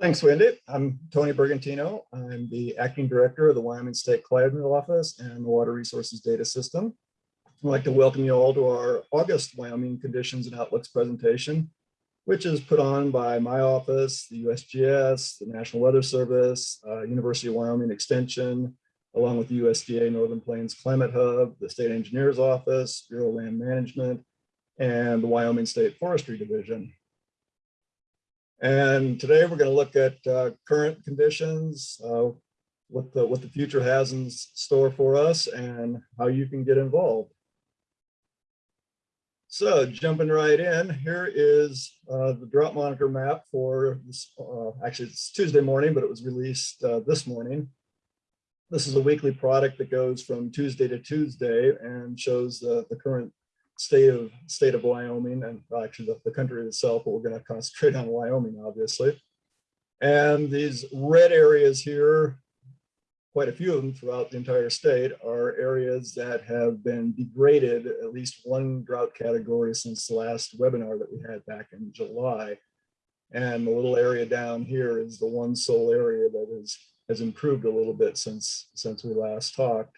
Thanks, Wendy. I'm Tony Bergantino. I'm the acting director of the Wyoming State Climate Office and the Water Resources Data System. I'd like to welcome you all to our August Wyoming Conditions and Outlooks presentation, which is put on by my office, the USGS, the National Weather Service, uh, University of Wyoming Extension, along with the USDA Northern Plains Climate Hub, the State Engineer's Office, Bureau of Land Management, and the Wyoming State Forestry Division. And today we're going to look at uh, current conditions, uh, what the what the future has in store for us, and how you can get involved. So jumping right in, here is uh, the drought monitor map for this. Uh, actually, it's Tuesday morning, but it was released uh, this morning. This is a weekly product that goes from Tuesday to Tuesday and shows the current state of state of Wyoming and actually the, the country itself, but we're going to concentrate on Wyoming, obviously. And these red areas here, quite a few of them throughout the entire state, are areas that have been degraded at least one drought category since the last webinar that we had back in July. And the little area down here is the one sole area that is, has improved a little bit since, since we last talked.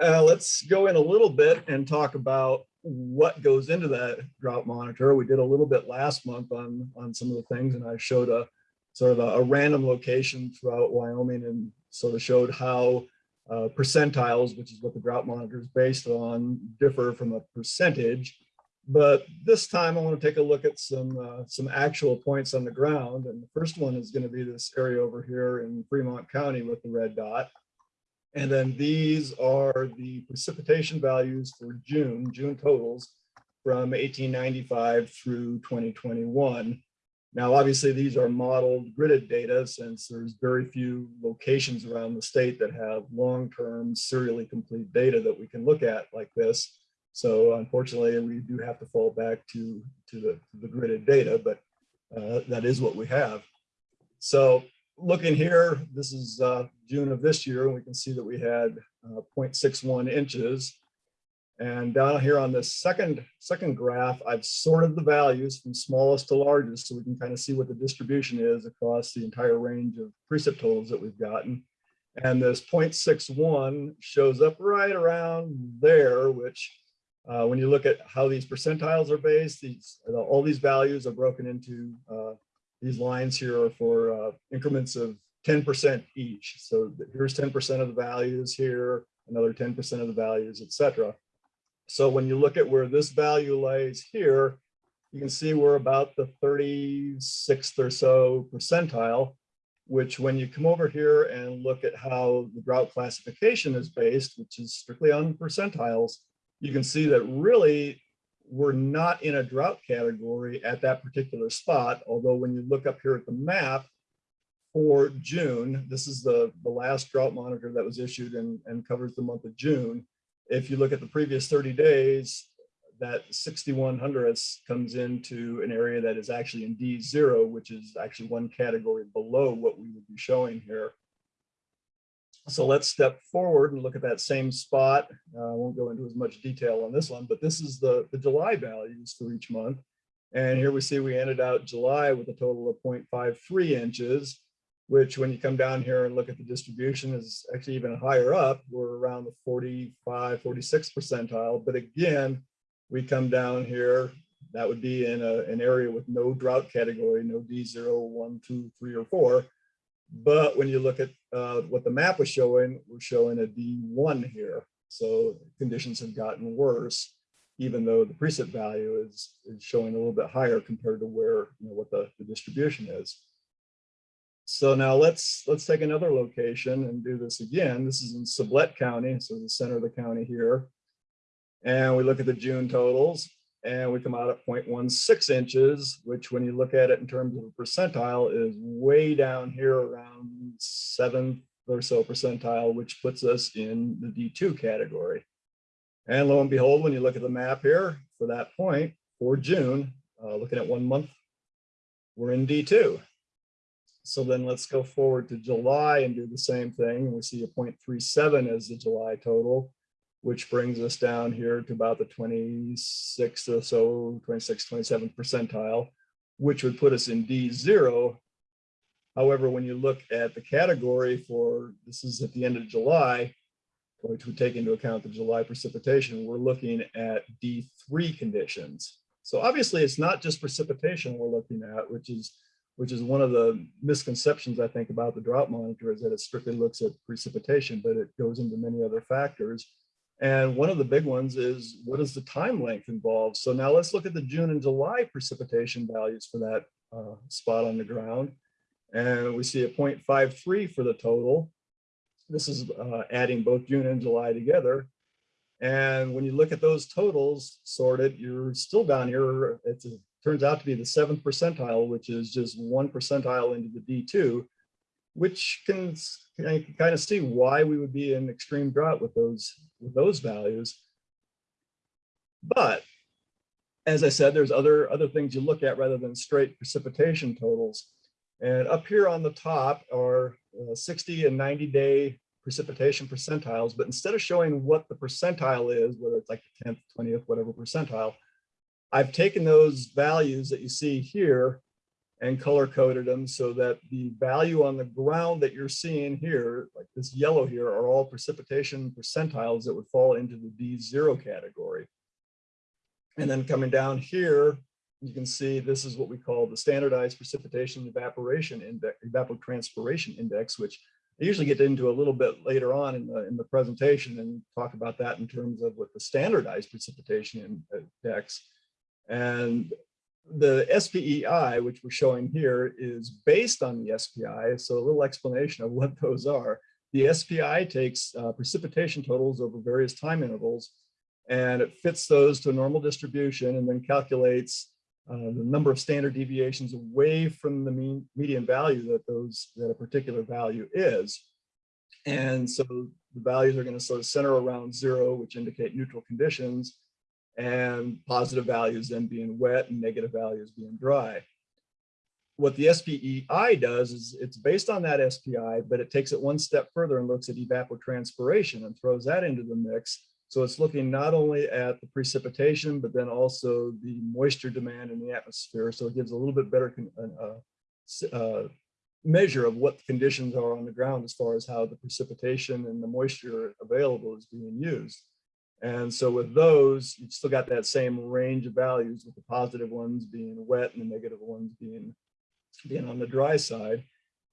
Uh, let's go in a little bit and talk about what goes into that drought monitor. We did a little bit last month on, on some of the things and I showed a sort of a, a random location throughout Wyoming and sort of showed how uh, percentiles, which is what the drought monitor is based on, differ from a percentage. But this time I want to take a look at some uh, some actual points on the ground. And the first one is going to be this area over here in Fremont County with the red dot. And then these are the precipitation values for June, June totals from 1895 through 2021. Now, obviously, these are modeled gridded data since there's very few locations around the state that have long-term serially complete data that we can look at like this. So unfortunately, we do have to fall back to, to the, the gridded data, but uh, that is what we have. So looking here, this is uh, June of this year, and we can see that we had uh, 0.61 inches. And down here on this second, second graph, I've sorted the values from smallest to largest so we can kind of see what the distribution is across the entire range of precip totals that we've gotten. And this 0.61 shows up right around there, which uh, when you look at how these percentiles are based, these all these values are broken into uh, these lines here are for uh, increments of 10% each. So here's 10% of the values here, another 10% of the values, etc. So when you look at where this value lays here, you can see we're about the 36th or so percentile, which when you come over here and look at how the drought classification is based, which is strictly on percentiles, you can see that really we're not in a drought category at that particular spot. Although when you look up here at the map for June, this is the, the last drought monitor that was issued and, and covers the month of June. If you look at the previous 30 days, that 6100 comes into an area that is actually in D0, which is actually one category below what we would be showing here. So let's step forward and look at that same spot. Uh, I won't go into as much detail on this one, but this is the, the July values for each month. And here we see we ended out July with a total of 0.53 inches, which when you come down here and look at the distribution is actually even higher up. We're around the 45, 46 percentile. But again, we come down here, that would be in a, an area with no drought category, no D0, 1, 2, 3, or 4. But when you look at uh, what the map was showing, we're showing a D1 here. So conditions have gotten worse, even though the precip value is, is showing a little bit higher compared to where, you know, what the, the distribution is. So now let's let's take another location and do this again. This is in Sublette County, so the center of the county here. And we look at the June totals and we come out at 0.16 inches, which when you look at it in terms of a percentile is way down here around seventh or so percentile, which puts us in the D2 category. And lo and behold, when you look at the map here for that point for June, uh, looking at one month, we're in D2. So then let's go forward to July and do the same thing. We see a 0.37 as the July total which brings us down here to about the 26th or so, 26, 27 percentile. which would put us in D0. However, when you look at the category for, this is at the end of July, which would take into account the July precipitation, we're looking at D3 conditions. So obviously it's not just precipitation we're looking at, which is which is one of the misconceptions I think about the drought monitor is that it strictly looks at precipitation, but it goes into many other factors. And one of the big ones is what is the time length involved? So now let's look at the June and July precipitation values for that uh, spot on the ground. And we see a 0.53 for the total. This is uh, adding both June and July together. And when you look at those totals sorted, you're still down here. It's a turns out to be the seventh percentile, which is just one percentile into the D2, which can, can kind of see why we would be in extreme drought with those, with those values. But as I said, there's other, other things you look at rather than straight precipitation totals. And up here on the top are uh, 60 and 90 day precipitation percentiles, but instead of showing what the percentile is, whether it's like the 10th, 20th, whatever percentile, I've taken those values that you see here and color coded them so that the value on the ground that you're seeing here, like this yellow here, are all precipitation percentiles that would fall into the D0 category. And then coming down here, you can see this is what we call the standardized precipitation evaporation index, evapotranspiration index, which I usually get into a little bit later on in the, in the presentation and talk about that in terms of what the standardized precipitation index and the SPEI, which we're showing here, is based on the SPI. So a little explanation of what those are. The SPI takes uh, precipitation totals over various time intervals, and it fits those to a normal distribution and then calculates uh, the number of standard deviations away from the mean median value that those that a particular value is. And so the values are going to sort of center around zero, which indicate neutral conditions and positive values then being wet and negative values being dry. What the SPEI does is it's based on that SPI, but it takes it one step further and looks at evapotranspiration and throws that into the mix. So it's looking not only at the precipitation, but then also the moisture demand in the atmosphere. So it gives a little bit better uh, uh, measure of what the conditions are on the ground as far as how the precipitation and the moisture available is being used. And so with those, you've still got that same range of values with the positive ones being wet and the negative ones being, being on the dry side.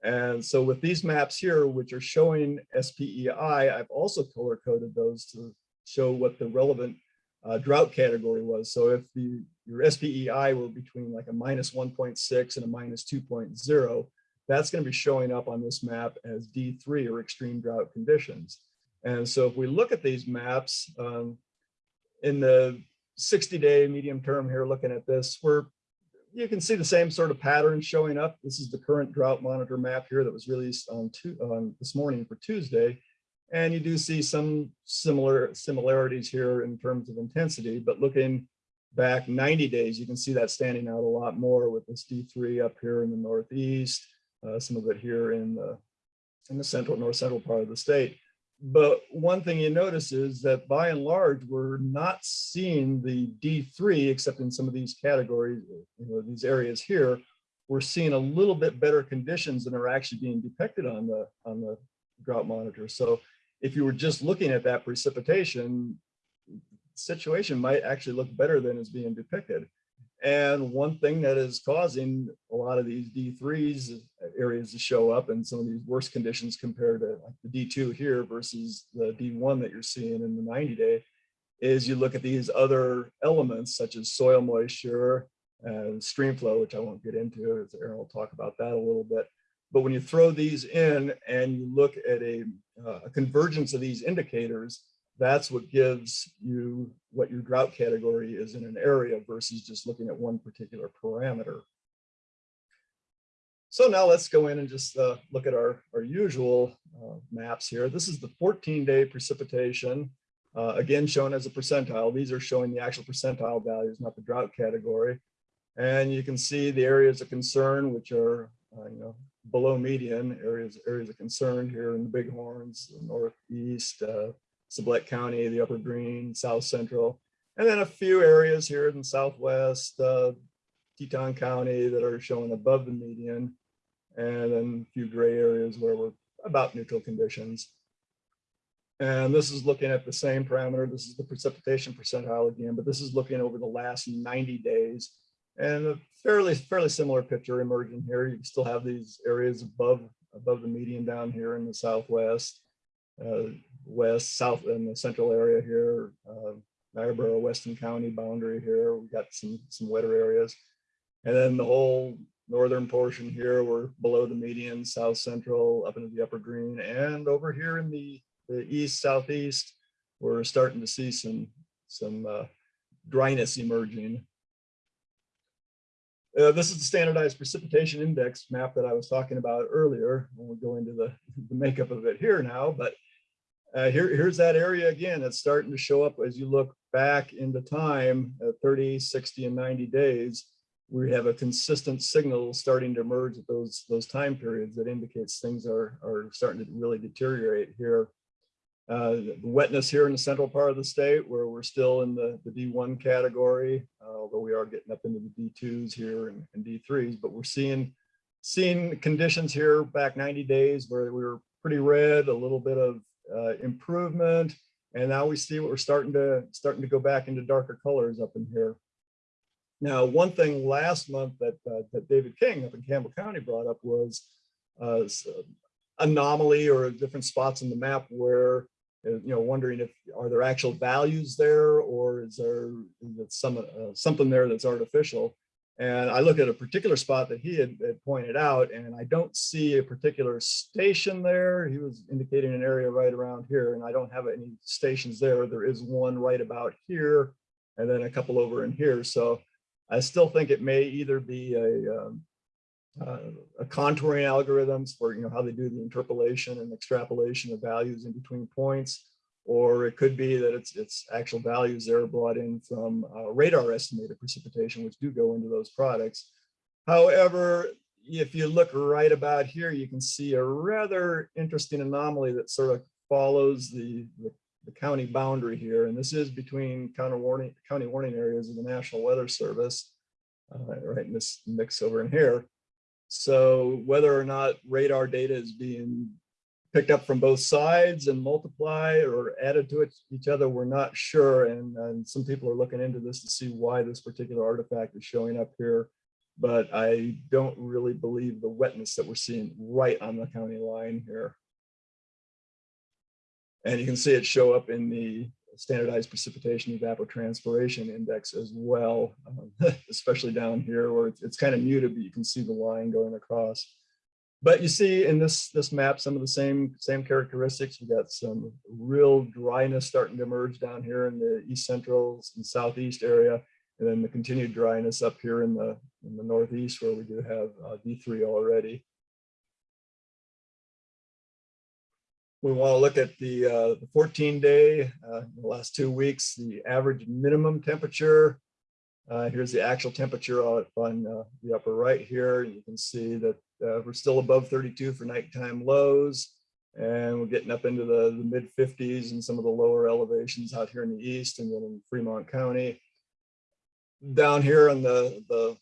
And so with these maps here, which are showing SPEI, I've also color coded those to show what the relevant uh, drought category was. So if the your SPEI were between like a minus 1.6 and a minus 2.0, that's going to be showing up on this map as D3 or extreme drought conditions. And so if we look at these maps um, in the 60 day medium term here, looking at this, where you can see the same sort of pattern showing up. This is the current drought monitor map here that was released on, on this morning for Tuesday. And you do see some similar similarities here in terms of intensity, but looking back 90 days, you can see that standing out a lot more with this D3 up here in the Northeast, uh, some of it here in the, in the central, north central part of the state. But one thing you notice is that by and large, we're not seeing the D3, except in some of these categories, you know, these areas here, we're seeing a little bit better conditions than are actually being depicted on the, on the drought monitor. So if you were just looking at that precipitation, situation might actually look better than is being depicted. And one thing that is causing a lot of these D3s areas to show up in some of these worst conditions compared to like the D2 here versus the D1 that you're seeing in the 90 day is you look at these other elements such as soil moisture and stream flow, which I won't get into, as Aaron will talk about that a little bit. But when you throw these in and you look at a, uh, a convergence of these indicators, that's what gives you what your drought category is in an area versus just looking at one particular parameter. So now let's go in and just uh, look at our, our usual uh, maps here. This is the 14 day precipitation, uh, again shown as a percentile. These are showing the actual percentile values, not the drought category. And you can see the areas of concern, which are uh, you know, below median areas, areas of concern here in the Bighorns, the Northeast, uh, Sublette County, the Upper Green, South Central, and then a few areas here in the Southwest, uh, Teton County that are showing above the median. And then a few gray areas where we're about neutral conditions. And this is looking at the same parameter. This is the precipitation percentile again, but this is looking over the last 90 days. And a fairly, fairly similar picture emerging here. You still have these areas above, above the median down here in the southwest, uh, west, south, and the central area here, uh, Niobrara, Weston County boundary here. We've got some, some wetter areas. And then the whole northern portion here, we're below the median, south central, up into the upper green, and over here in the the east southeast, we're starting to see some some uh, dryness emerging. Uh, this is the standardized precipitation index map that I was talking about earlier. We'll go into the, the makeup of it here now, but uh, here, here's that area again. It's starting to show up as you look back into time, uh, 30, 60, and 90 days. We have a consistent signal starting to emerge at those, those time periods that indicates things are, are starting to really deteriorate here uh, the wetness here in the central part of the state where we're still in the, the D1 category, uh, although we are getting up into the D2s here and, and D3s, but we're seeing seeing conditions here back 90 days where we were pretty red, a little bit of uh, improvement, and now we see what we're starting to starting to go back into darker colors up in here. Now, one thing last month that uh, that David King up in Campbell County brought up was uh, anomaly or different spots in the map where uh, you know, wondering if are there actual values there or is there is some uh, something there that's artificial? And I look at a particular spot that he had, had, pointed out, and I don't see a particular station there. He was indicating an area right around here, and I don't have any stations there. There is one right about here, and then a couple over in here. So I still think it may either be a um, uh, contouring algorithms for you know how they do the interpolation and extrapolation of values in between points, or it could be that it's it's actual values that are brought in from uh, radar estimated precipitation, which do go into those products. However, if you look right about here, you can see a rather interesting anomaly that sort of follows the, the, the county boundary here. And this is between county warning, county warning areas of the National Weather Service, uh, right in this mix over in here. So whether or not radar data is being picked up from both sides and multiply or added to it, each other, we're not sure. And, and some people are looking into this to see why this particular artifact is showing up here. But I don't really believe the wetness that we're seeing right on the county line here. And you can see it show up in the standardized precipitation evapotranspiration index as well, um, especially down here where it's, it's kind of muted, but you can see the line going across. But you see in this, this map some of the same, same characteristics. We got some real dryness starting to emerge down here in the east central and southeast area, and then the continued dryness up here in the, in the northeast where we do have uh, D3 already. we want to look at the, uh, the 14 day, uh, the last two weeks, the average minimum temperature. Uh, here's the actual temperature on uh, the upper right here. You can see that uh, we're still above 32 for nighttime lows. And we're getting up into the, the mid 50s and some of the lower elevations out here in the east and then in Fremont County. Down here on the, the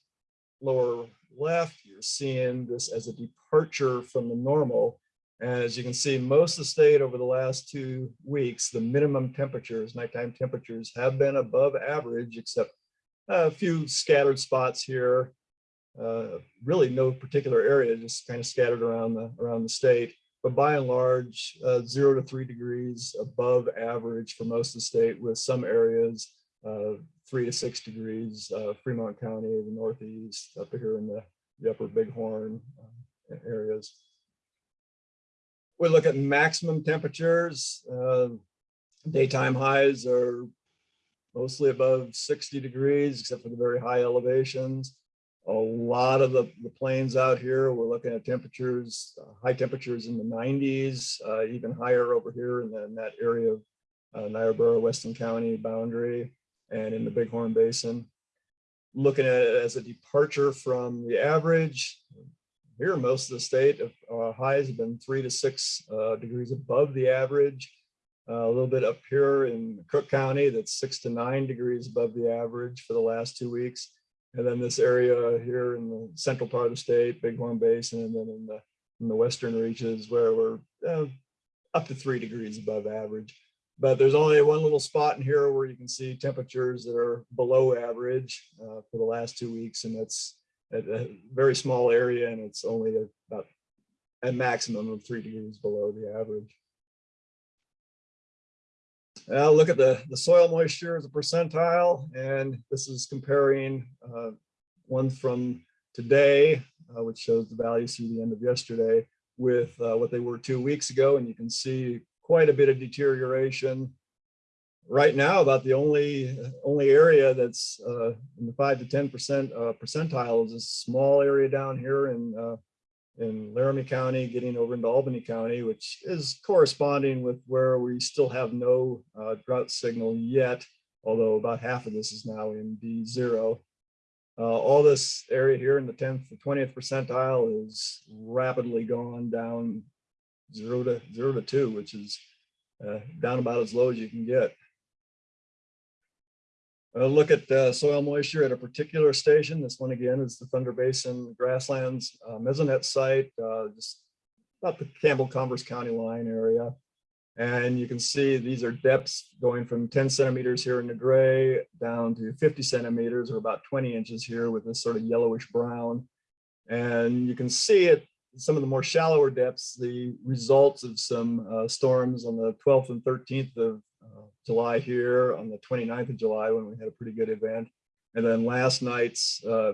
lower left, you're seeing this as a departure from the normal. And as you can see, most of the state over the last two weeks, the minimum temperatures, nighttime temperatures have been above average, except a few scattered spots here. Uh, really no particular area, just kind of scattered around the, around the state. But by and large, uh, zero to three degrees above average for most of the state with some areas uh, three to six degrees, uh, Fremont County, the Northeast, up here in the, the upper Bighorn uh, areas we look at maximum temperatures. Uh, daytime highs are mostly above 60 degrees, except for the very high elevations. A lot of the, the plains out here, we're looking at temperatures, uh, high temperatures in the 90s, uh, even higher over here in, the, in that area of uh, Niobrara, Weston County boundary and in the Bighorn Basin. Looking at it as a departure from the average, here, most of the state uh, highs have been three to six uh, degrees above the average. Uh, a little bit up here in Crook County, that's six to nine degrees above the average for the last two weeks. And then this area here in the central part of the state, Bighorn Basin, and then in the, in the western reaches where we're uh, up to three degrees above average. But there's only one little spot in here where you can see temperatures that are below average uh, for the last two weeks. And that's at a very small area and it's only about a maximum of three degrees below the average. Now look at the, the soil moisture as a percentile, and this is comparing uh, one from today, uh, which shows the values through the end of yesterday, with uh, what they were two weeks ago, and you can see quite a bit of deterioration. Right now, about the only only area that's uh, in the five to ten percent uh, percentile is a small area down here in uh, in Laramie County, getting over into Albany County, which is corresponding with where we still have no uh, drought signal yet, although about half of this is now in D0. Uh, all this area here in the 10th to 20th percentile is rapidly gone down zero to zero to two, which is uh, down about as low as you can get. Uh, look at uh, soil moisture at a particular station. This one again is the Thunder Basin Grasslands uh, Mesonet site, uh, just about the Campbell Converse County line area. And you can see these are depths going from 10 centimeters here in the gray down to 50 centimeters or about 20 inches here with this sort of yellowish brown. And you can see it some of the more shallower depths, the results of some uh, storms on the 12th and 13th of uh, July here on the 29th of July when we had a pretty good event. And then last night's uh,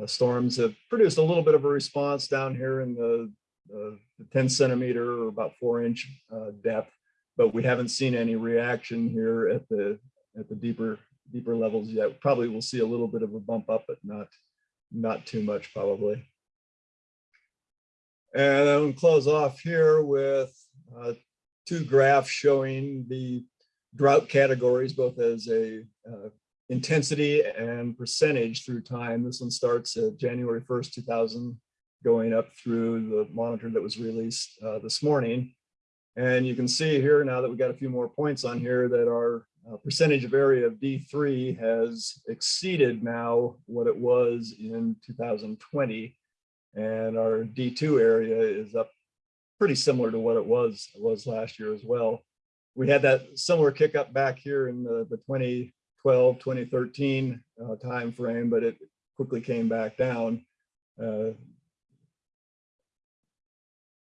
uh, storms have produced a little bit of a response down here in the, the 10 centimeter or about four inch uh, depth, but we haven't seen any reaction here at the at the deeper deeper levels yet. Probably we'll see a little bit of a bump up, but not not too much probably. And then we'll close off here with uh, two graphs showing the drought categories, both as a uh, intensity and percentage through time. This one starts at January 1st, 2000, going up through the monitor that was released uh, this morning. And you can see here now that we've got a few more points on here that our uh, percentage of area of D3 has exceeded now what it was in 2020 and our D2 area is up pretty similar to what it was was last year as well. We had that similar kick up back here in the, the 2012, 2013 uh, time frame, but it quickly came back down. Uh,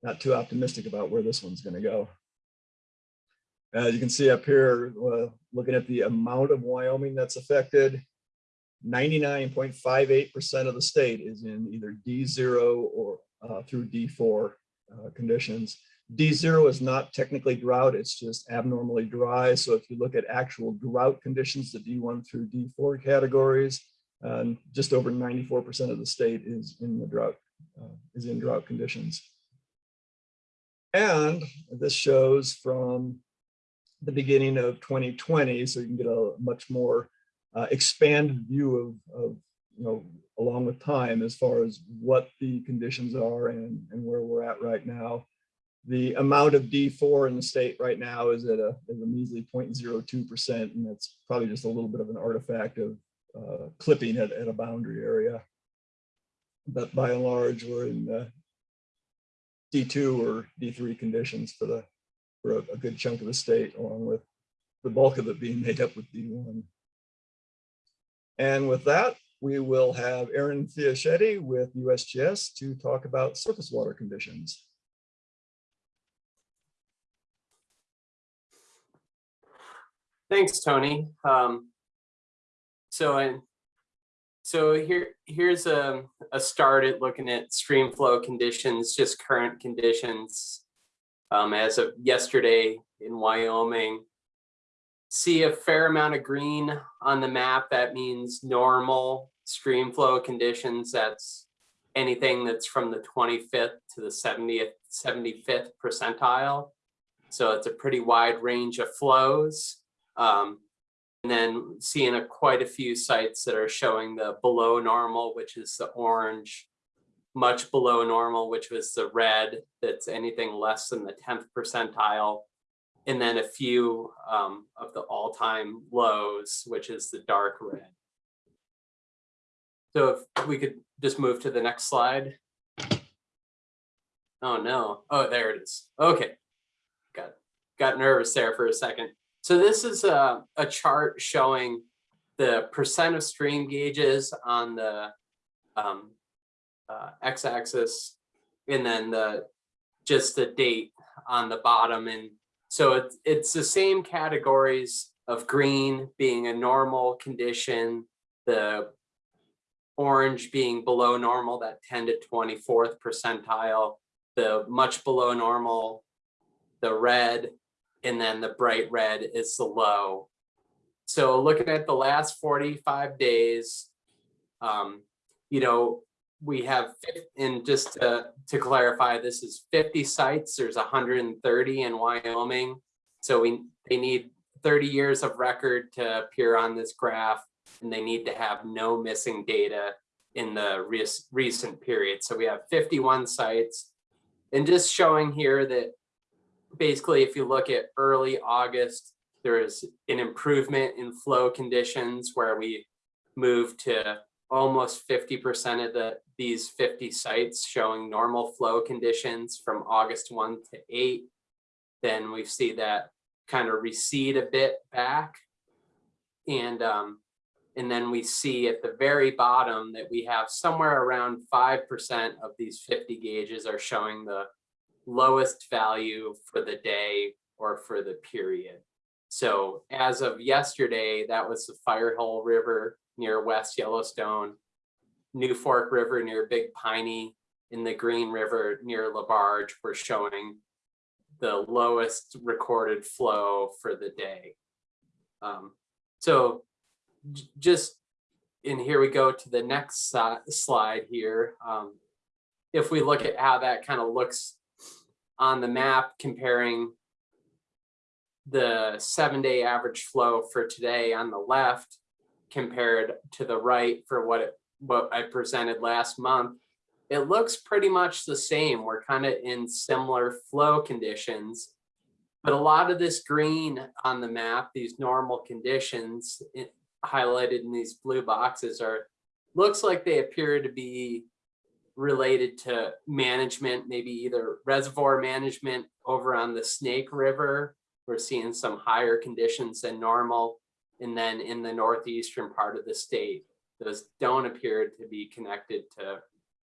not too optimistic about where this one's going to go. As you can see up here, uh, looking at the amount of Wyoming that's affected, 99.58% of the state is in either D0 or uh, through D4 uh, conditions. D0 is not technically drought, it's just abnormally dry. So if you look at actual drought conditions, the D1 through D4 categories, um, just over 94% of the state is in the drought, uh, is in drought conditions. And this shows from the beginning of 2020, so you can get a much more uh, expanded view of, of, you know, along with time as far as what the conditions are and, and where we're at right now. The amount of D4 in the state right now is at a, a measly 0.02%, and that's probably just a little bit of an artifact of uh, clipping at, at a boundary area. But by and large, we're in uh, D2 or D3 conditions for the for a, a good chunk of the state, along with the bulk of it being made up with D1. And with that, we will have Aaron Fiaschetti with USGS to talk about surface water conditions. Thanks, Tony. Um, so, I, so here, here's a, a start at looking at stream flow conditions, just current conditions um, as of yesterday in Wyoming see a fair amount of green on the map. That means normal stream flow conditions. That's anything that's from the 25th to the 70th, 75th percentile. So it's a pretty wide range of flows. Um, and then seeing a, quite a few sites that are showing the below normal, which is the orange, much below normal, which was the red, that's anything less than the 10th percentile, and then a few um, of the all-time lows, which is the dark red. So if we could just move to the next slide. Oh, no. Oh, there it is. Okay. Got, got nervous there for a second. So this is a, a chart showing the percent of stream gauges on the um, uh, x-axis and then the just the date on the bottom. And so it's, it's the same categories of green being a normal condition, the orange being below normal, that 10 to 24th percentile, the much below normal, the red, and then the bright red is the low. So looking at the last 45 days, um, you know, we have, and just to, to clarify, this is 50 sites. There's 130 in Wyoming. So we, they need 30 years of record to appear on this graph, and they need to have no missing data in the rec- recent period. So we have 51 sites. And just showing here that basically, if you look at early August, there is an improvement in flow conditions where we moved to almost 50% of the these 50 sites showing normal flow conditions from August 1 to 8. Then we see that kind of recede a bit back. And um, and then we see at the very bottom that we have somewhere around 5% of these 50 gauges are showing the lowest value for the day or for the period. So as of yesterday, that was the Firehole River near West Yellowstone, New Fork River near Big Piney, and the Green River near LaBarge were showing the lowest recorded flow for the day. Um, so just, and here we go to the next slide here. Um, if we look at how that kind of looks on the map comparing the seven day average flow for today on the left compared to the right for what it what I presented last month, it looks pretty much the same. We're kind of in similar flow conditions. But a lot of this green on the map, these normal conditions it- highlighted in these blue boxes are, looks like they appear to be related to management, maybe either reservoir management over on the Snake River. We're seeing some higher conditions than normal. And then in the northeastern part of the state, those don't appear to be connected to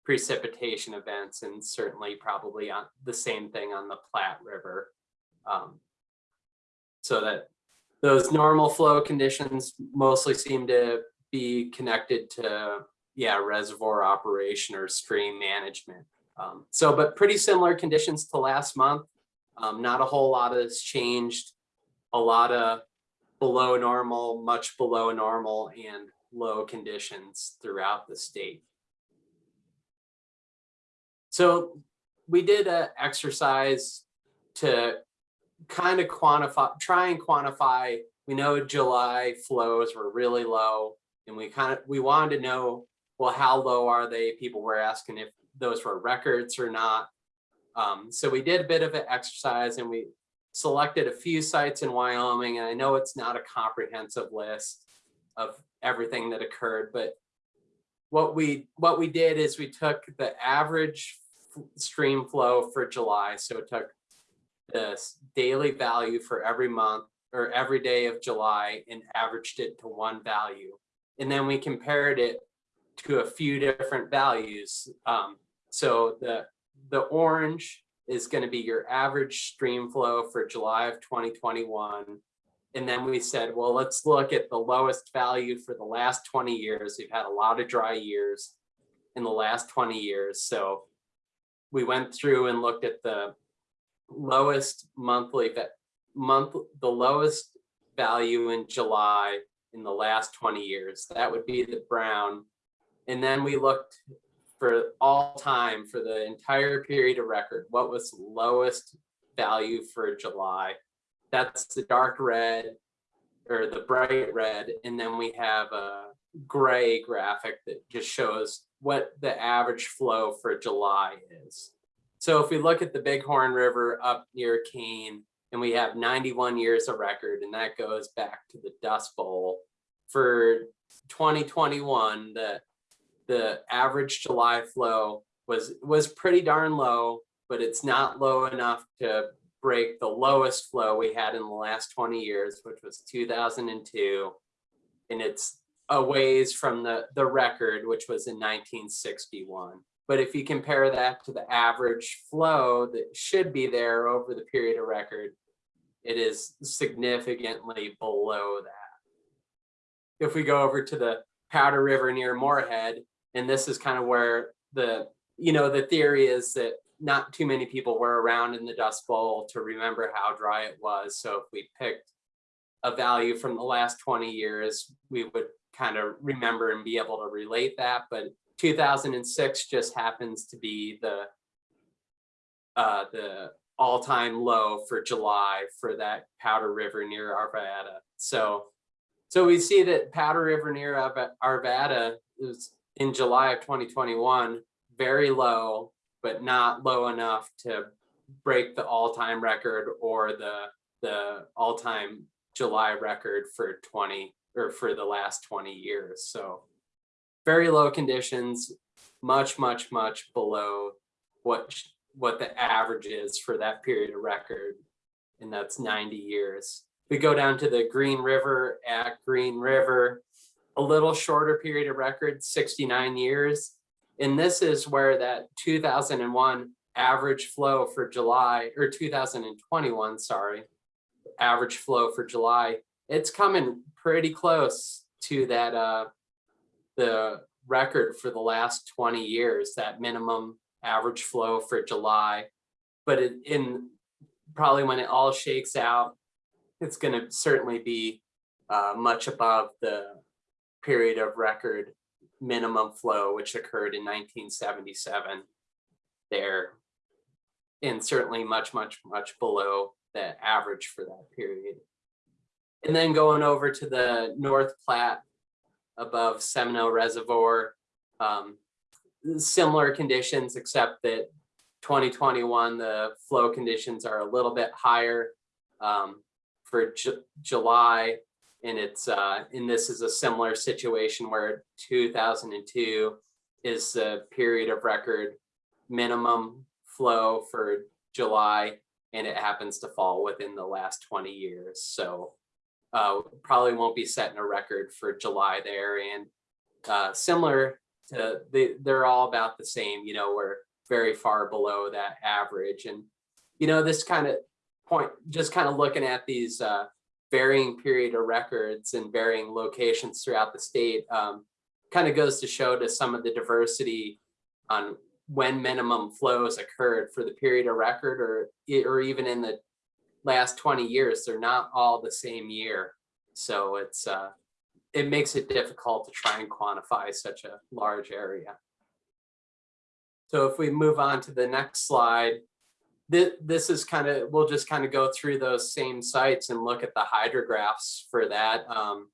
precipitation events and certainly probably on the same thing on the Platte River. Um, so that those normal flow conditions mostly seem to be connected to yeah, reservoir operation or stream management. Um, so, but pretty similar conditions to last month. Um, not a whole lot has changed. A lot of below normal, much below normal and low conditions throughout the state. So we did an exercise to kind of quantify, try and quantify, we know July flows were really low and we kind of, we wanted to know well, how low are they? People were asking if those were records or not. Um, so we did a bit of an exercise and we selected a few sites in Wyoming. And I know it's not a comprehensive list of everything that occurred, but what we what we did is we took the average stream flow for July. So it took this daily value for every month or every day of July and averaged it to one value. And then we compared it to a few different values. Um, so the the orange is going to be your average stream flow for July of 2021. And then we said, well, let's look at the lowest value for the last 20 years. We've had a lot of dry years in the last 20 years. So we went through and looked at the lowest monthly month, the lowest value in July in the last 20 years. That would be the brown. And then we looked for all time for the entire period of record, what was lowest value for July? That's the dark red or the bright red. And then we have a gray graphic that just shows what the average flow for July is. So if we look at the Bighorn River up near Kane, and we have 91 years of record, and that goes back to the Dust Bowl. For 2021, the the average July flow was, was pretty darn low, but it's not low enough to break the lowest flow we had in the last twenty years, which was two thousand and two. And it's a ways from the, the record, which was in nineteen sixty-one. But if you compare that to the average flow that should be there over the period of record, it is significantly below that. If we go over to the Powder River near Moorhead, and this is kind of where the, you know, the theory is that not too many people were around in the Dust Bowl to remember how dry it was. So if we picked a value from the last 20 years, we would kind of remember and be able to relate that. But 2006 just happens to be the uh, the all-time low for July for that Powder River near Arvada. So, so we see that Powder River near Arvada is in July of 2021, very low, but not low enough to break the all-time record or the the all-time July record for 20 or for the last 20 years. So very low conditions, much, much, much below what what the average is for that period of record, and that's 90 years. We go down to the Green River at Green River, a little shorter period of record, 69 years. And this is where that 2001 average flow for July or 2021, sorry, average flow for July, it's coming pretty close to that uh the record for the last 20 years, that minimum average flow for July. But it, in probably when it all shakes out, it's going to certainly be uh, much above the period of record minimum flow, which occurred in 1977 there. And certainly much, much, much below the average for that period. And then going over to the North Platte above Seminoe Reservoir. Um, similar conditions, except that 2021, the flow conditions are a little bit higher um, for Ju- July. And it's, uh, and this is a similar situation where 2002 is the period of record minimum flow for July, and it happens to fall within the last 20 years. So uh, probably won't be setting a record for July there and uh, similar to they, they're all about the same, you know, we're very far below that average. And, you know, this kind of point, just kind of looking at these uh, varying period of records and varying locations throughout the state um, kind of goes to show to some of the diversity on when minimum flows occurred for the period of record or, or even in the last 20 years, they're not all the same year. So it's, uh, it makes it difficult to try and quantify such a large area. So if we move on to the next slide, this, is kind of, we'll just kind of go through those same sites and look at the hydrographs for that. Um,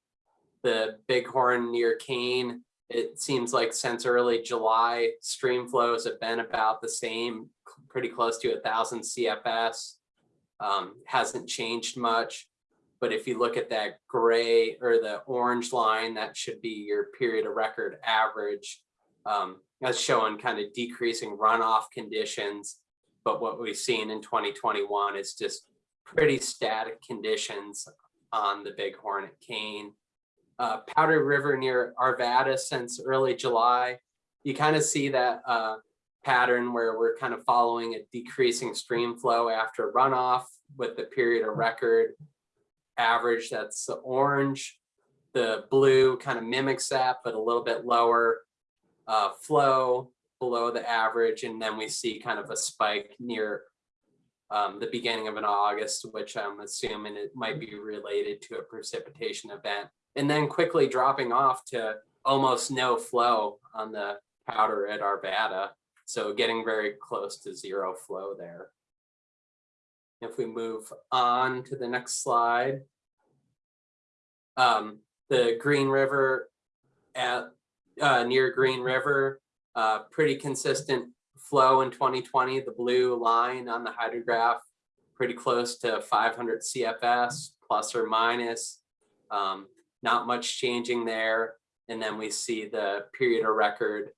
the Bighorn near Kane, it seems like since early July, stream flows have been about the same, pretty close to a thousand CFS um, hasn't changed much. But if you look at that gray or the orange line, that should be your period of record average. Um, that's showing kind of decreasing runoff conditions. But what we've seen in 2021 is just pretty static conditions on the Bighorn at Kane. Uh, Powder River near Arvada since early July. You kind of see that uh, pattern where we're kind of following a decreasing stream flow after runoff with the period of record average that's the orange. The blue kind of mimics that but a little bit lower uh, flow below the average. And then we see kind of a spike near um, the beginning of an August which I'm assuming it might be related to a precipitation event. And then quickly dropping off to almost no flow on the powder at Arvada. So getting very close to zero flow there. If we move on to the next slide. Um, the Green River at uh, near Green River, uh, pretty consistent flow in 2020. The blue line on the hydrograph, pretty close to 500 CFS plus or minus. Um, not much changing there. And then we see the period of record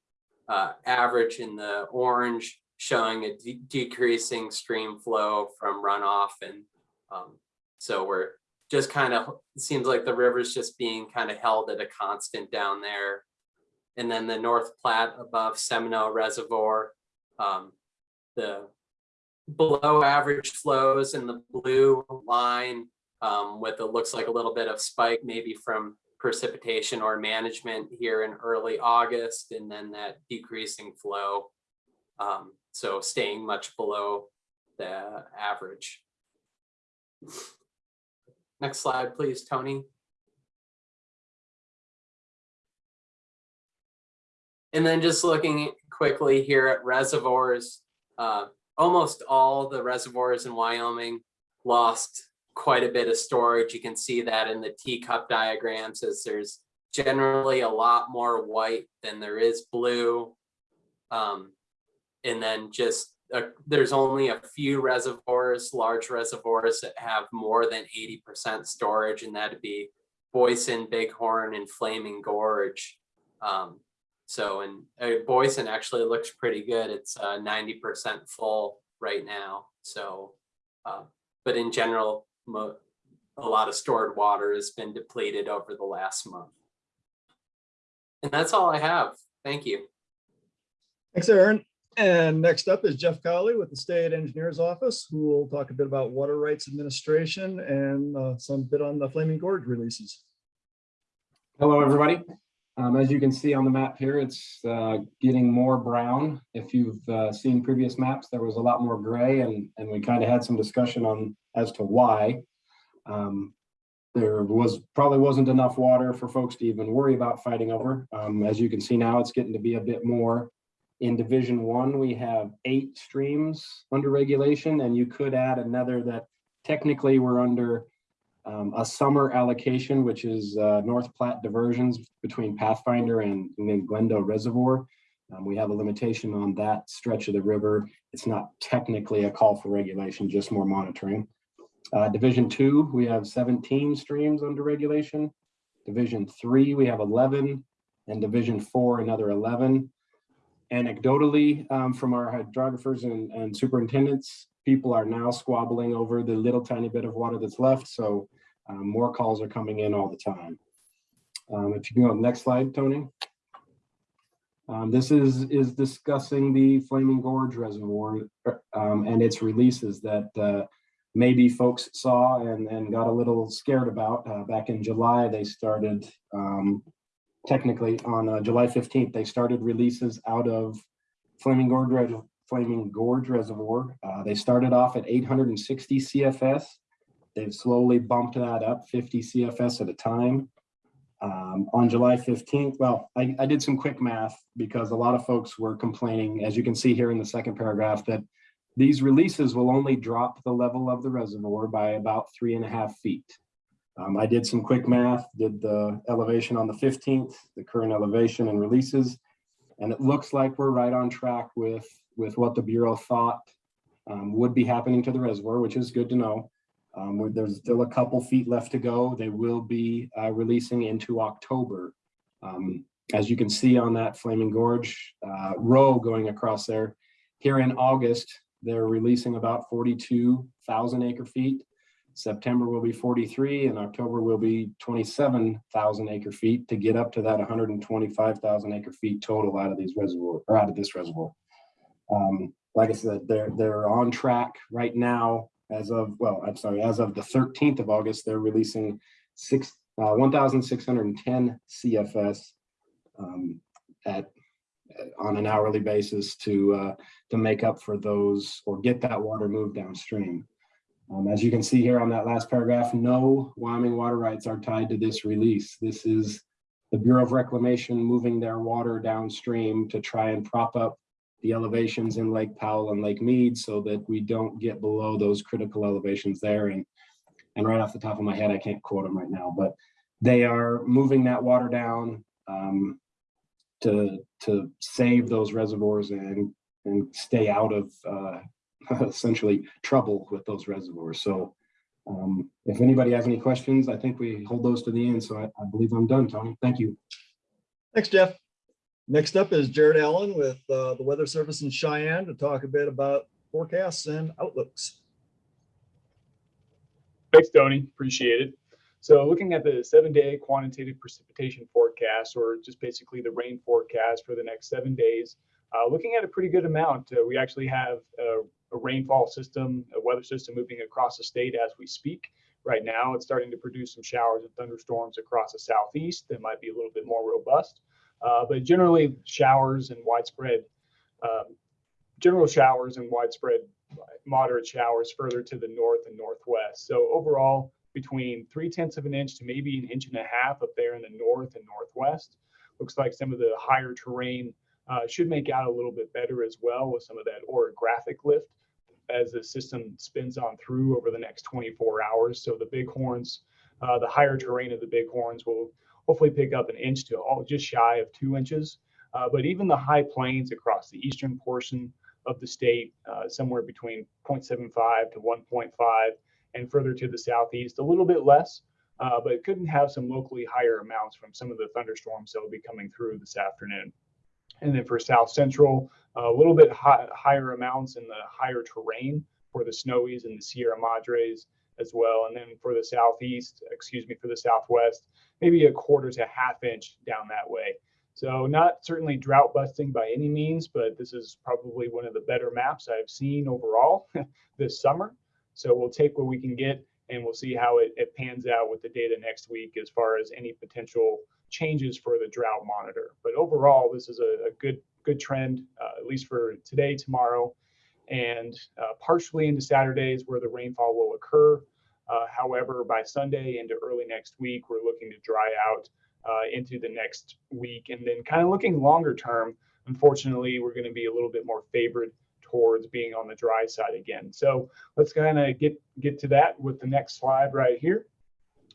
uh, average in the orange showing a de- decreasing stream flow from runoff. And um, so we're just kind of, seems like the river's just being kind of held at a constant down there. And then the North Platte above Seminoe Reservoir, um, the below average flows in the blue line um, with it looks like a little bit of spike maybe from precipitation or management here in early August and then that decreasing flow. Um, so staying much below the average. Next slide, please, Tony. And then just looking quickly here at reservoirs, uh, almost all the reservoirs in Wyoming lost quite a bit of storage. You can see that in the teacup diagrams as there's generally a lot more white than there is blue. Um, and then just uh, there's only a few reservoirs, large reservoirs that have more than 80% storage, and that'd be Boysen, Bighorn, and Flaming Gorge. Um, so, and uh, Boysen actually looks pretty good. It's uh, 90% full right now. So, uh, but in general, a lot of stored water has been depleted over the last month. And that's all I have. Thank you. Thanks, Aaron. And next up is Jeff Cowley with the State Engineer's Office, who will talk a bit about water rights administration and uh, some bit on the Flaming Gorge releases. Hello, everybody. Um, as you can see on the map here, it's uh, getting more brown. If you've uh, seen previous maps, there was a lot more gray and, and we kind of had some discussion on as to why. Um, there was probably wasn't enough water for folks to even worry about fighting over. Um, as you can see now, it's getting to be a bit more. In Division One, we have eight streams under regulation, and you could add another that technically we're under um, a summer allocation, which is uh, North Platte diversions between Pathfinder and, and Glendo Reservoir. Um, we have a limitation on that stretch of the river. It's not technically a call for regulation, just more monitoring. Uh, Division two, we have 17 streams under regulation. Division three, we have 11, and Division four, another 11. Anecdotally, um, from our hydrographers and, and superintendents, people are now squabbling over the little tiny bit of water that's left. So um, more calls are coming in all the time. Um, if you can go to the next slide, Tony. Um, this is, is discussing the Flaming Gorge Reservoir um, and its releases that uh, maybe folks saw and, and got a little scared about. Uh, back in July, they started, um, technically on uh, July 15th, they started releases out of Flaming Gorge, Flaming Gorge Reservoir. Uh, they started off at 860 CFS. They've slowly bumped that up 50 CFS at a time. Um, on July 15th, well, I, I did some quick math because a lot of folks were complaining, as you can see here in the second paragraph, that these releases will only drop the level of the reservoir by about three and a half feet. Um, I did some quick math, did the elevation on the 15th, the current elevation and releases, and it looks like we're right on track with, with what the Bureau thought um, would be happening to the reservoir, which is good to know. Um, there's still a couple feet left to go. They will be uh, releasing into October. Um, as you can see on that Flaming Gorge uh, row going across there, here in August, they're releasing about 42,000 acre feet. September will be 43 and October will be 27,000 acre feet to get up to that 125,000 acre feet total out of these reservoir or out of this reservoir. Um, like I said, they're they're on track right now as of, well, I'm sorry, as of the 13th of August, they're releasing six, uh, 1,610 CFS um, at, on an hourly basis to, uh, to make up for those or get that water moved downstream. Um, as you can see here on that last paragraph, no Wyoming water rights are tied to this release. This is the Bureau of Reclamation moving their water downstream to try and prop up the elevations in Lake Powell and Lake Mead so that we don't get below those critical elevations there. And, and right off the top of my head, I can't quote them right now, but they are moving that water down um, to, to save those reservoirs and, and stay out of uh, essentially trouble with those reservoirs. So um, if anybody has any questions, I think we hold those to the end. So I, I believe I'm done, Tony. Thank you. Thanks, Jeff. Next up is Jared Allen with uh, the Weather Service in Cheyenne to talk a bit about forecasts and outlooks. Thanks, Tony. Appreciate it. So looking at the seven day quantitative precipitation forecast, or just basically the rain forecast for the next seven days, uh, looking at a pretty good amount. Uh, we actually have a, rainfall system, a weather system moving across the state as we speak. Right now, it's starting to produce some showers and thunderstorms across the southeast that might be a little bit more robust. Uh, but generally, showers and widespread, um, general showers and widespread moderate showers further to the north and northwest. So overall, between three tenths of an inch to maybe an inch and a half up there in the north and northwest. Looks like some of the higher terrain uh, should make out a little bit better as well with some of that orographic lift as the system spins on through over the next 24 hours. So the bighorns, uh, the higher terrain of the bighorns will hopefully pick up an inch to all just shy of two inches. Uh, but even the high plains across the eastern portion of the state, uh, somewhere between 0.75 to 1.5, and further to the southeast, a little bit less, uh, but couldn't have some locally higher amounts from some of the thunderstorms that will be coming through this afternoon. And then for south central, a little bit high, higher amounts in the higher terrain for the snowies and the Sierra Madres as well. And then for the southeast, excuse me, for the southwest, maybe a quarter to half inch down that way. So not certainly drought busting by any means, but this is probably one of the better maps I've seen overall this summer. So we'll take what we can get and we'll see how it, it pans out with the data next week as far as any potential changes for the drought monitor. But overall, this is a, a good good trend, uh, at least for today, tomorrow, and uh, partially into Saturdays where the rainfall will occur. Uh, however, by Sunday into early next week, we're looking to dry out uh, into the next week. And then kind of looking longer term, unfortunately, we're going to be a little bit more favored towards being on the dry side again. So let's kind of get get to that with the next slide right here.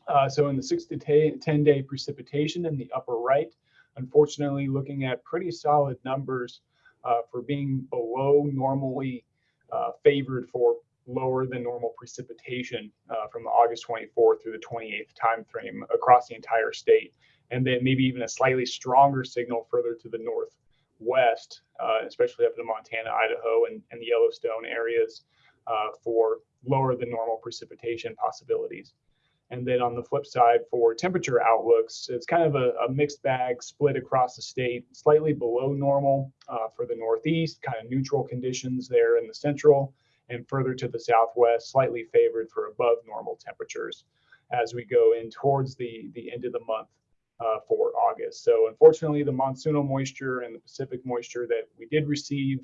Uh, so in the six to 10 day precipitation in the upper right, unfortunately looking at pretty solid numbers uh, for being below normally uh, favored for lower than normal precipitation uh, from the August 24th through the 28th time frame across the entire state. And then maybe even a slightly stronger signal further to the north west, uh, especially up in Montana, Idaho, and, and the Yellowstone areas uh, for lower than normal precipitation possibilities. And then on the flip side, for temperature outlooks, it's kind of a, a mixed bag split across the state, slightly below normal uh, for the Northeast, kind of neutral conditions there in the central, and further to the Southwest, slightly favored for above normal temperatures as we go in towards the, the end of the month uh, for August. So unfortunately, the monsoonal moisture and the Pacific moisture that we did receive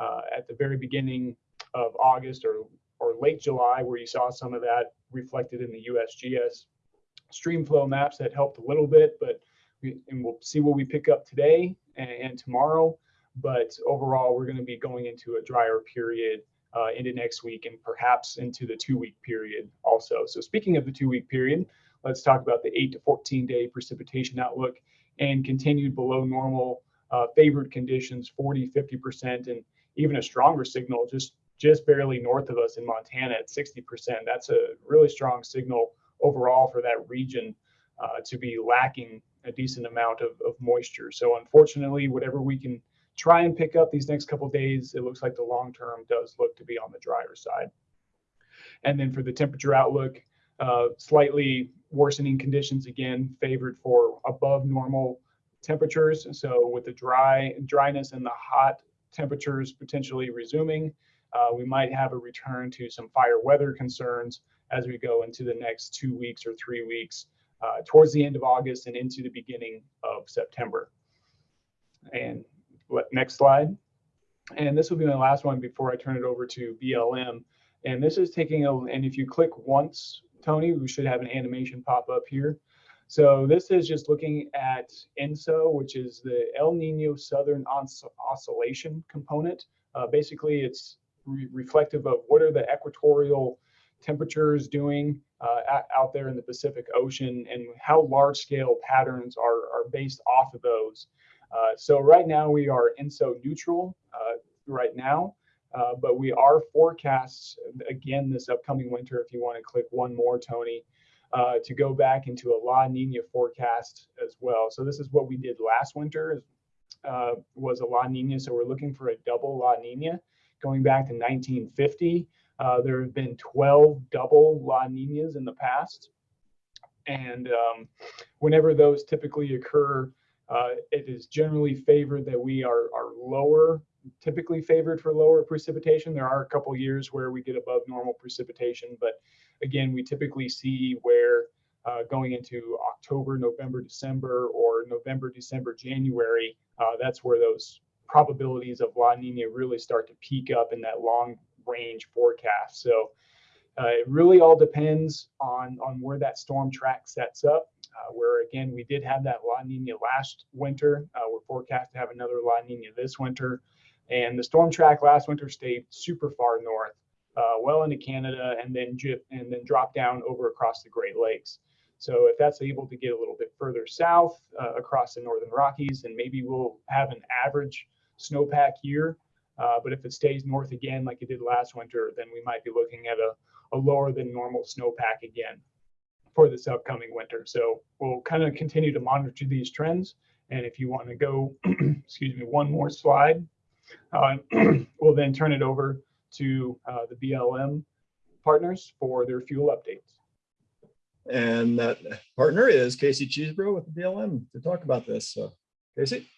uh, at the very beginning of August or, or late July, where you saw some of that reflected in the USGS streamflow maps that helped a little bit, but we, and we'll see what we pick up today and, and tomorrow. But overall, we're going to be going into a drier period uh, into next week and perhaps into the two week period also. So speaking of the two week period, Let's talk about the 8 to 14 day precipitation outlook and continued below normal uh, favored conditions, 40, 50%, and even a stronger signal just just barely north of us in Montana at 60%. That's a really strong signal overall for that region uh, to be lacking a decent amount of, of moisture. So unfortunately, whatever we can try and pick up these next couple days, it looks like the long term does look to be on the drier side. And then for the temperature outlook, uh, slightly worsening conditions again favored for above normal temperatures. So with the dry dryness and the hot temperatures potentially resuming, uh, we might have a return to some fire weather concerns as we go into the next two weeks or three weeks uh, towards the end of August and into the beginning of September. And what, next slide. And this will be my last one before I turn it over to BLM. And this is taking a, and if you click once Tony, we should have an animation pop up here. So this is just looking at ENSO, which is the El Nino Southern Os Oscillation component. Uh, basically, it's re reflective of what are the equatorial temperatures doing uh, out there in the Pacific Ocean and how large scale patterns are, are based off of those. Uh, so right now we are ENSO neutral uh, right now. Uh, but we are forecasts again this upcoming winter. If you want to click one more, Tony, uh, to go back into a La Nina forecast as well. So this is what we did last winter uh, was a La Nina. So we're looking for a double La Nina going back to 1950. Uh, there have been 12 double La Ninas in the past. And um, whenever those typically occur, uh, it is generally favored that we are, are lower, typically favored for lower precipitation. There are a couple years where we get above normal precipitation, but again, we typically see where uh, going into October, November, December, or November, December, January, uh, that's where those probabilities of La Nina really start to peak up in that long range forecast. So uh, it really all depends on, on where that storm track sets up. Uh, where again, we did have that La Nina last winter. Uh, we're forecast to have another La Nina this winter. And the storm track last winter stayed super far north, uh, well into Canada, and then and then drop down over across the Great Lakes. So if that's able to get a little bit further south uh, across the Northern Rockies, then maybe we'll have an average snowpack year. Uh, but if it stays north again, like it did last winter, then we might be looking at a, a lower than normal snowpack again for this upcoming winter. So we'll kind of continue to monitor these trends. And if you want to go, excuse me, one more slide, uh, we'll then turn it over to uh, the BLM partners for their fuel updates. And that partner is Casey Cheesebro with the BLM to talk about this. So Casey?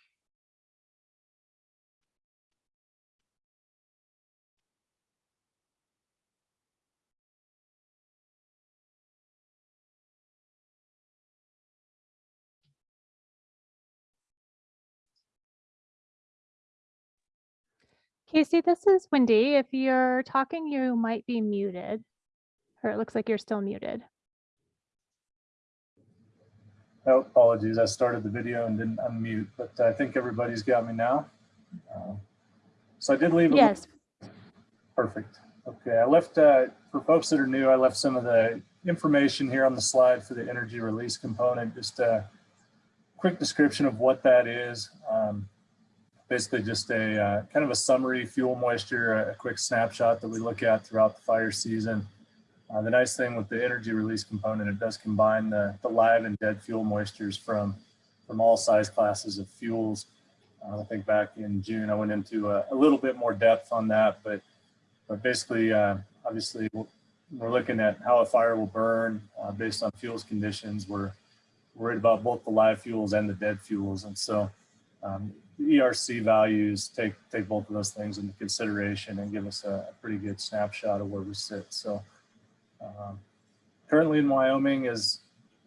Casey, this is Wendy. If you're talking, you might be muted. Or it looks like you're still muted. Oh, apologies. I started the video and didn't unmute, but I think everybody's got me now. Uh, So I did leave. a- Yes, Perfect. Okay, I left, uh, for folks that are new, I left some of the information here on the slide for the energy release component, just a quick description of what that is. Um, Basically just a uh, kind of a summary fuel moisture, a quick snapshot that we look at throughout the fire season. Uh, the nice thing with the energy release component, it does combine the, the live and dead fuel moistures from, from all size classes of fuels. Uh, I think back in June, I went into a, a little bit more depth on that, but, but basically, uh, obviously, we're, looking at how a fire will burn uh, based on fuels conditions. We're worried about both the live fuels and the dead fuels. And so um, ERC values take, take both of those things into consideration and give us a, pretty good snapshot of where we sit. So um, currently in Wyoming, as,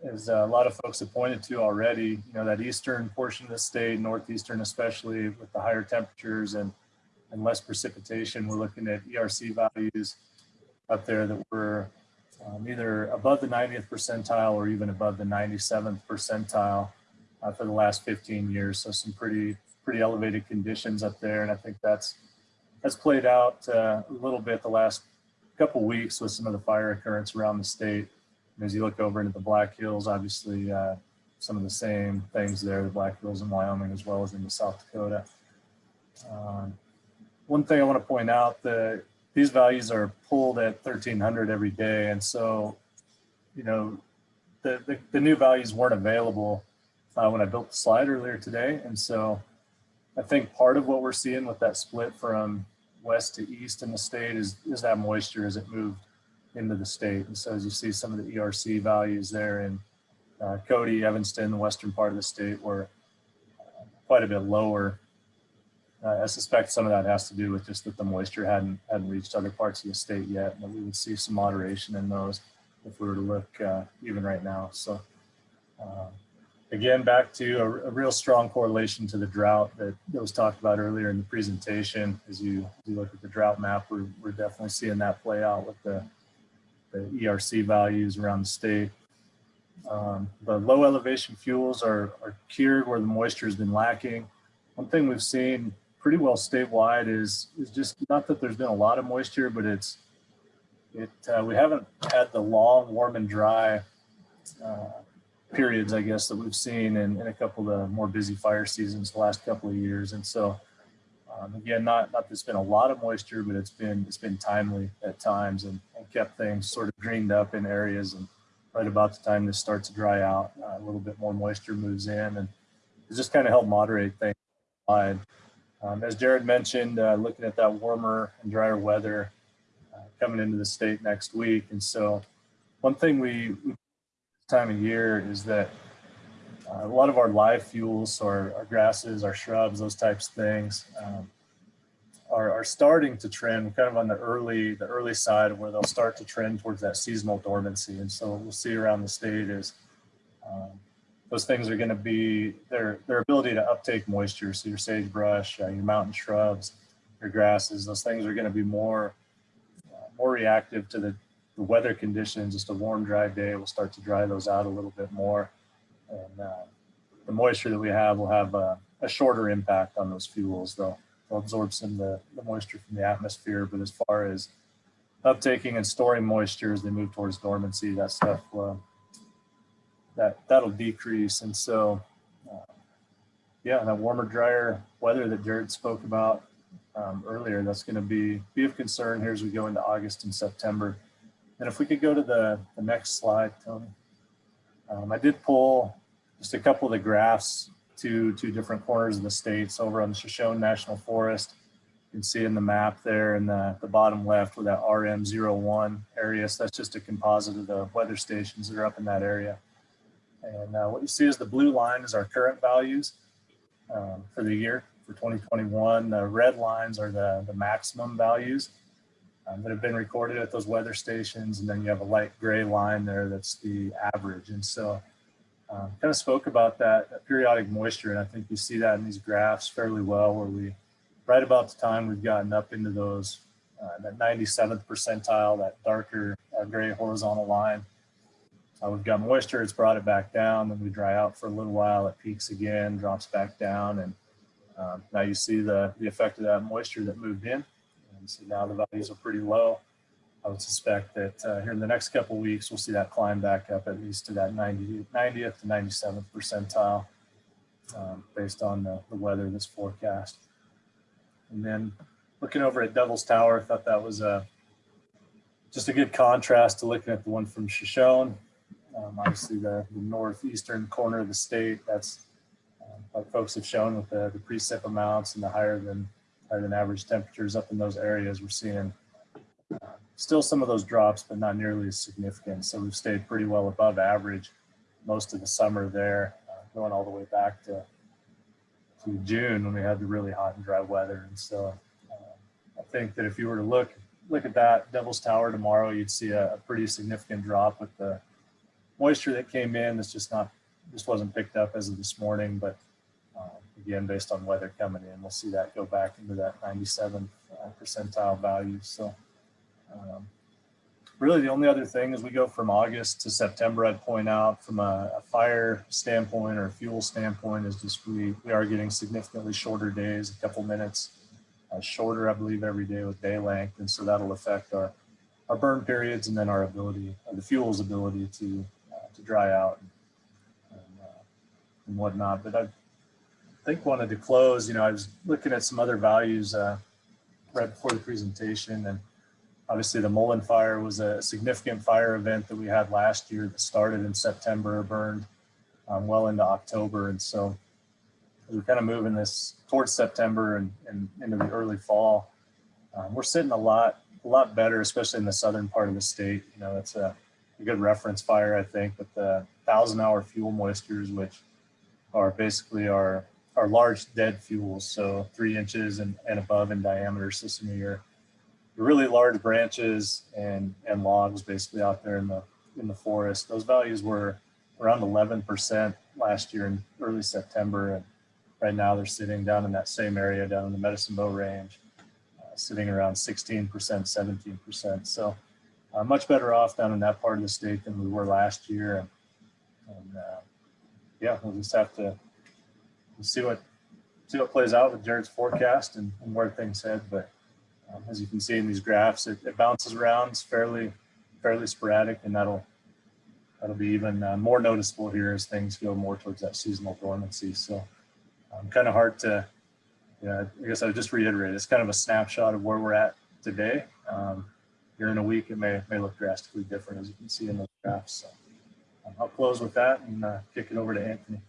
as a lot of folks have pointed to already, you know, that eastern portion of the state, northeastern especially with the higher temperatures and, and less precipitation, we're looking at ERC values up there that were um, either above the 90th percentile or even above the 97th percentile uh, for the last 15 years. So some pretty, pretty elevated conditions up there. And I think that's, that's played out uh, a little bit the last couple weeks with some of the fire occurrence around the state. And as you look over into the Black Hills, obviously uh, some of the same things there, the Black Hills in Wyoming as well as in the South Dakota. Um, one thing I want to point out that these values are pulled at 1300 every day. And so, you know, the, the, the new values weren't available uh, when I built the slide earlier today. And so I think part of what we're seeing with that split from west to east in the state is, is that moisture as it moved into the state. And so as you see some of the ERC values there in uh, Cody, Evanston, the western part of the state were quite a bit lower. Uh, I suspect some of that has to do with just that the moisture hadn't hadn't reached other parts of the state yet, and we would see some moderation in those if we were to look uh, even right now. So uh, again, back to a, a, real strong correlation to the drought that, that was talked about earlier in the presentation. As you, as you look at the drought map, we're, we're definitely seeing that play out with the, the ERC values around the state. Um, the low elevation fuels are, are cured where the moisture has been lacking. One thing we've seen pretty well statewide is, is just not that there's been a lot of moisture, but it's, it, uh, we haven't had the long, warm and dry uh, periods, I guess, that we've seen in, in a couple of the more busy fire seasons the last couple of years. And so, um, again, not not there's been a lot of moisture, but it's been it's been timely at times and, and kept things sort of greened up in areas and right about the time this starts to dry out, uh, a little bit more moisture moves in and it just kind of help moderate things. Um, as Jared mentioned, uh, looking at that warmer and drier weather uh, coming into the state next week. And so one thing we time of year is that uh, a lot of our live fuels, our, our grasses, our shrubs, those types of things, um, are, are starting to trend kind of on the early the early side where they'll start to trend towards that seasonal dormancy. And so we'll see around the state is um, those things are going to be their their ability to uptake moisture. So your sagebrush, uh, your mountain shrubs, your grasses, those things are going to be more uh, more reactive to the, the weather conditions. Just a warm, dry day will start to dry those out a little bit more, and uh, the moisture that we have will have a, a shorter impact on those fuels, though they'll absorb some of the, the moisture from the atmosphere. But as far as uptaking and storing moisture as they move towards dormancy, that stuff uh, that that'll decrease. And so, uh, yeah, that warmer, drier weather that Jared spoke about um, earlier, that's going to be be of concern here as we go into August and September. And if we could go to the, the next slide, Tony. Um, I did pull just a couple of the graphs to two different corners of the states over on the Shoshone National Forest. You can see in the map there in the, the bottom left with that RM01 area. So that's just a composite of the weather stations that are up in that area. And uh, what you see is the blue line is our current values um, for the year for 2021. The red lines are the, the maximum values um, that have been recorded at those weather stations. And then you have a light gray line there that's the average. And so um, kind of spoke about that, that periodic moisture, and I think you see that in these graphs fairly well, where we, right about the time we've gotten up into those, uh, that 97th percentile, that darker uh, gray horizontal line, uh, we've got moisture, it's brought it back down, then we dry out for a little while, it peaks again, drops back down, and um, now you see the, the effect of that moisture that moved in, and now the values are pretty low. I would suspect that uh, here in the next couple weeks, we'll see that climb back up at least to that 90, 90th to 97th percentile um, based on the, the weather that's forecast. And then looking over at Devil's Tower, I thought that was a, just a good contrast to looking at the one from Shoshone. Um, obviously the, the, northeastern corner of the state, that's uh, like folks have shown with the, the precip amounts and the higher than higher than average temperatures up in those areas, we're seeing uh, still some of those drops, but not nearly as significant. So we've stayed pretty well above average most of the summer there, uh, going all the way back to, to June when we had the really hot and dry weather. And so uh, I think that if you were to look look at that Devil's Tower tomorrow, you'd see a, a pretty significant drop with the moisture that came in. That's just not, just wasn't picked up as of this morning, but um, again, based on weather coming in, we'll see that go back into that 97 uh, percentile value. So um, really, the only other thing as we go from August to September, I'd point out from a, a, fire standpoint or a fuel standpoint is just we, we are getting significantly shorter days, a couple minutes uh, shorter, I believe, every day with day length. And so that'll affect our, our burn periods and then our ability, uh, the fuel's ability to, uh, to dry out and, and, uh, whatnot. But I think wanted to close, you know, I was looking at some other values uh, right before the presentation and Obviously, the Mullen fire was a significant fire event that we had last year that started in September, burned um, well into October. And so we're kind of moving this towards September and, and into the early fall. Um, we're sitting a lot, a lot better, especially in the southern part of the state. You know, it's a, a good reference fire, I think, with the thousand hour fuel moistures, which are basically our, our large dead fuels. So three inches and, and above in diameter. So some of your really large branches and and logs basically out there in the in the forest. Those values were around 11% last year in early September, and right now they're sitting down in that same area down in the Medicine Bow Range, uh, sitting around 16%, 17%. So uh, much better off down in that part of the state than we were last year. And, and uh, yeah, we'll just have to we'll see what see what plays out with Jared's forecast and, and where things head, but. Um, as you can see in these graphs, it, it, bounces around, it's fairly, fairly sporadic, and that'll that'll be even uh, more noticeable here as things go more towards that seasonal dormancy. So um, kind of hard to, yeah, I guess I would just reiterate, it's kind of a snapshot of where we're at today. Um, here in a week, it may, may look drastically different as you can see in those graphs. So I'll close with that and uh, kick it over to Anthony.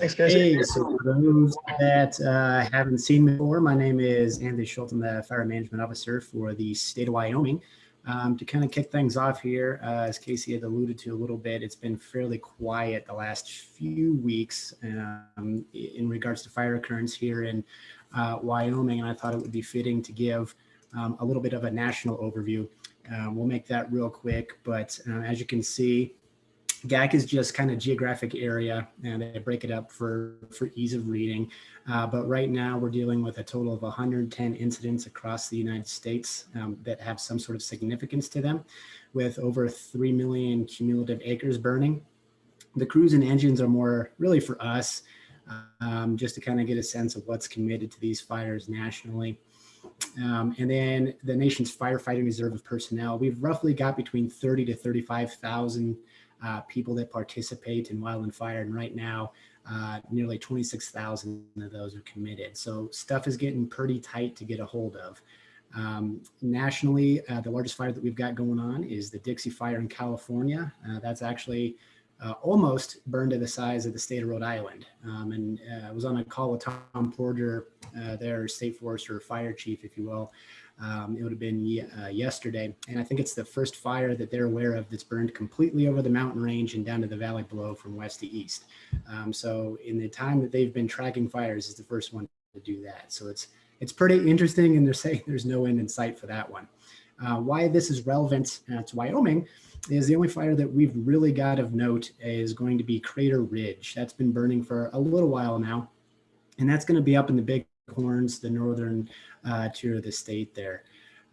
Thanks, Casey. Hey, so for those that uh, haven't seen me before, my name is Andy Schultz. I'm the Fire Management Officer for the state of Wyoming. Um, to kind of kick things off here, uh, as Casey had alluded to a little bit, it's been fairly quiet the last few weeks um, in regards to fire occurrence here in uh, Wyoming, and I thought it would be fitting to give um, a little bit of a national overview. Uh, we'll make that real quick, but uh, as you can see, GACC is just kind of geographic area and they break it up for, for ease of reading. Uh, but right now we're dealing with a total of 110 incidents across the United States um, that have some sort of significance to them with over 3 million cumulative acres burning. The crews and engines are more really for us um, just to kind of get a sense of what's committed to these fires nationally. Um, and then the nation's firefighting reserve of personnel, we've roughly got between 30 to 35,000 uh, people that participate in wildland fire. And right now, uh, nearly 26,000 of those are committed. So stuff is getting pretty tight to get a hold of. Um, nationally, uh, the largest fire that we've got going on is the Dixie Fire in California. Uh, that's actually uh, almost burned to the size of the state of Rhode Island. Um, and uh, I was on a call with Thom Porter, their state forester fire chief, if you will. Um, it would have been uh, yesterday. And I think it's the first fire that they're aware of that's burned completely over the mountain range and down to the valley below from west to east. Um, so in the time that they've been tracking fires is the first one to do that. So it's it's pretty interesting and they're saying there's no end in sight for that one. Uh, why this is relevant uh, to Wyoming is the only fire that we've really got of note is going to be Crater Ridge. That's been burning for a little while now. And that's going to be up in the Big Horns, the northern uh, tier of the state there.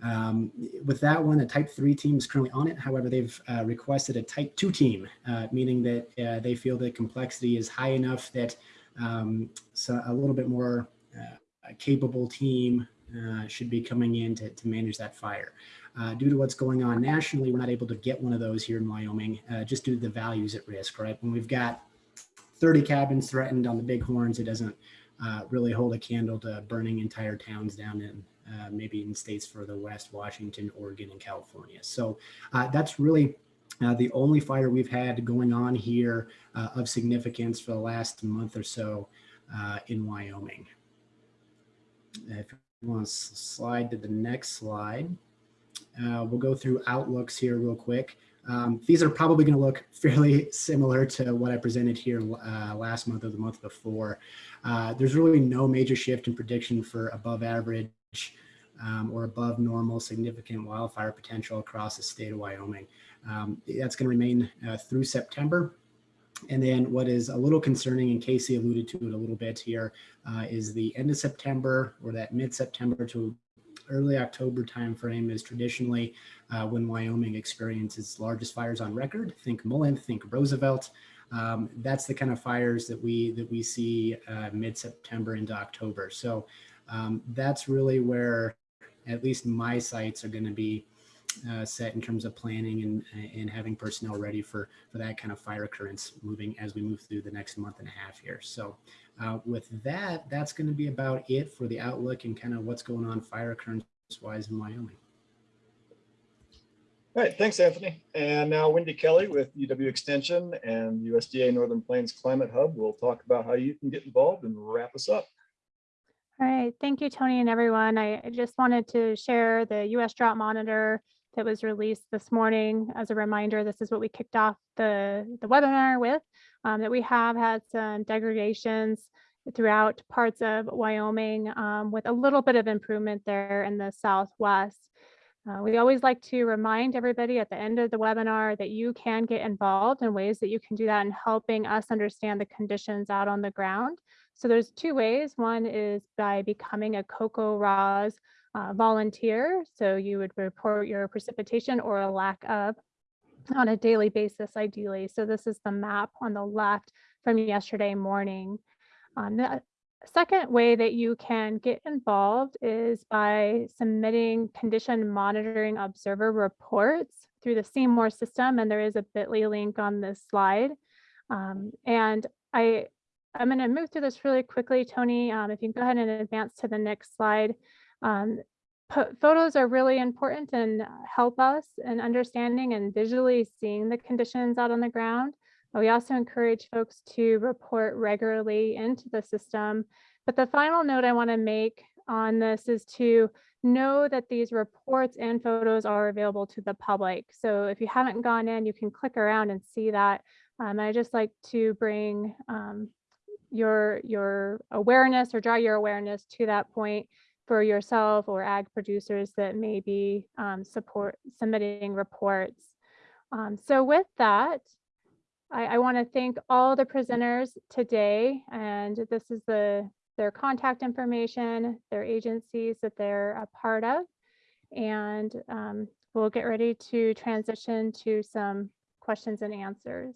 Um, with that one, a type three team is currently on it. However, they've uh, requested a type two team, uh, meaning that uh, they feel the complexity is high enough that um, so a little bit more uh, capable team uh, should be coming in to, to manage that fire. Due to what's going on nationally, we're not able to get one of those here in Wyoming, just due to the values at risk, right? When we've got 30 cabins threatened on the bighorns, it doesn't uh, really hold a candle to burning entire towns down in uh, maybe in states further west, Washington, Oregon, and California. So uh, that's really uh, the only fire we've had going on here uh, of significance for the last month or so uh, in Wyoming. If you want to slide to the next slide, we'll go through outlooks here real quick. Um, these are probably going to look fairly similar to what I presented here uh, last month or the month before. Uh, there's really no major shift in prediction for above average um, or above normal significant wildfire potential across the state of Wyoming. Um, that's going to remain uh, through September. And then what is a little concerning, and Casey alluded to it a little bit here, uh, is the end of September or that mid-September to early October timeframe is traditionally uh, when Wyoming experiences largest fires on record. Think Mullen, think Roosevelt. Um, that's the kind of fires that we that we see uh, mid-September into October. So um, that's really where at least my sites are going to be uh, set in terms of planning and, and having personnel ready for, for that kind of fire occurrence moving as we move through the next month and a half here. So uh, with that, that's going to be about it for the outlook and kind of what's going on fire occurrence wise in Wyoming. All right, thanks, Anthony. And now Wendy Kelly with UW Extension and USDA Northern Plains Climate Hub will talk about how you can get involved and wrap us up. All right, thank you, Tony and everyone. I I just wanted to share the US Drought Monitor that was released this morning. As a reminder, this is what we kicked off the, the webinar with, um, that we have had some degradations throughout parts of Wyoming um, with a little bit of improvement there in the Southwest. Uh, we always like to remind everybody at the end of the webinar that you can get involved in ways that you can do that in helping us understand the conditions out on the ground. So there's two ways. One is by becoming a CoCoRaHS uh, volunteer. So you would report your precipitation or a lack of on a daily basis, ideally. So this is the map on the left from yesterday morning. Um, the second way that you can get involved is by submitting condition monitoring observer reports through the CMOR system. And there is a bit.ly link on this slide. Um, and I, I'm going to move through this really quickly, Tony. Um, if you can go ahead and advance to the next slide. Um, photos are really important and uh, help us in understanding and visually seeing the conditions out on the ground. We also encourage folks to report regularly into the system. But the final note I want to make on this is to know that these reports and photos are available to the public. So if you haven't gone in, you can click around and see that. Um, I just like to bring um, your your awareness or draw your awareness to that point for yourself or ag producers that may be um, support submitting reports. Um, so with that, I, I want to thank all the presenters today, and this is the their contact information, their agencies that they're a part of, and um, we'll get ready to transition to some questions and answers.